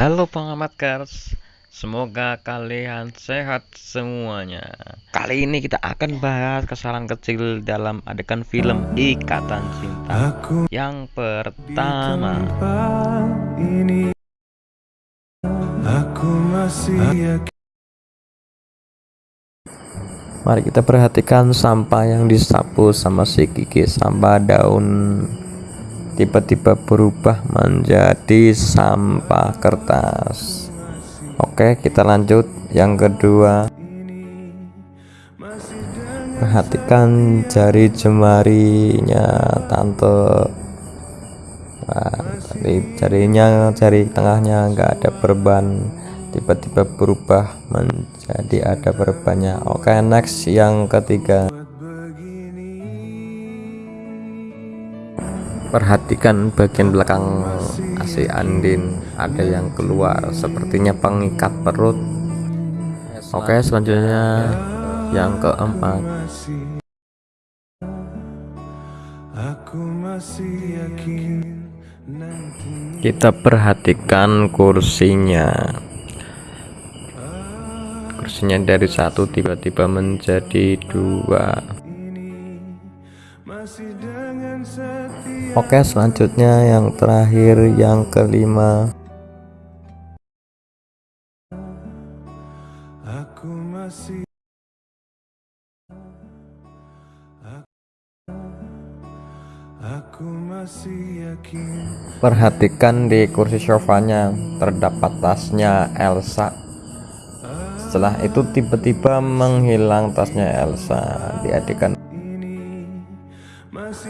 Halo pengamat Kars, semoga kalian sehat semuanya. Kali ini kita akan bahas kesalahan kecil dalam adegan film Ikatan Cinta. Yang pertama, ini aku masih yakin Mari kita perhatikan sampah yang disapu sama si Kiki Sampah daun tiba-tiba berubah menjadi sampah kertas. Oke kita lanjut. Yang kedua Perhatikan jari jemarinya tante. Nah, jari jarinya jari tengahnya enggak ada perban. Tiba-tiba berubah menjadi ada perbannya. Oke next yang ketiga perhatikan bagian belakang AC Andin. Ada yang keluar. Sepertinya pengikat perut. Oke selanjutnya yang keempat. Kita perhatikan kursinya. Kursinya dari satu tiba-tiba menjadi dua oke selanjutnya yang terakhir yang kelima. Aku masih aku masih yakin. Perhatikan di kursi sofanya terdapat tasnya Elsa. Setelah itu tiba-tiba menghilang tasnya Elsa. Di adegan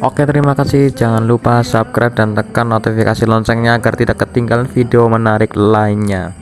Oke terima kasih. Jangan lupa subscribe dan tekan notifikasi loncengnya agar tidak ketinggalan video menarik lainnya